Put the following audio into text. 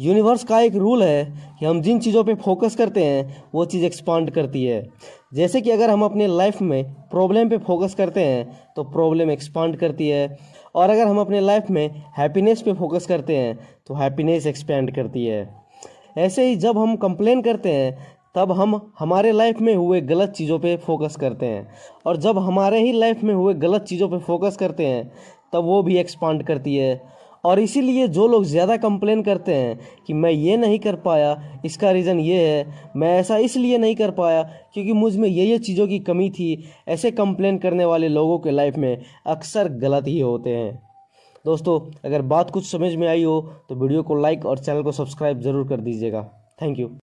Universe का एक rule है कि हम जिन चीज़ों पे फोकस करते हैं, वो चीज़ एक्सपांड करती है। जैसे कि अगर हम अपने लाइफ में प्रॉब्लम पे फोकस करते हैं तो प्रॉब्लम एक्सपांड करती है। और अगर हम अपने लाइफ में हैप्पीनेस पे फोकस करते हैं तो हैप्पीनेस एक्सपेंड करती है। ऐसे ही जब हम कंप्लेन करते हैं, तब हम हमारे लाइफ में हुए गलत चीज़ों पे फोकस करते हैं। और जब हमारे ही लाइफ में हुए गलत चीज़ों पे फोकस करते हैं, तब वो भी एक्सपांड करती है। और इसीलिए जो लोग ज़्यादा कंप्लेन करते हैं कि मैं ये नहीं कर पाया, इसका रीज़न ये है, मैं ऐसा इसलिए नहीं कर पाया क्योंकि मुझमें ये ये चीज़ों की कमी थी, ऐसे कंप्लेन करने वाले लोगों के लाइफ में अक्सर गलत ही होते हैं। दोस्तों, अगर बात कुछ समझ में आई हो तो वीडियो को लाइक और चैनल को सब्सक्राइब ज़रूर कर दीजिएगा। Thank you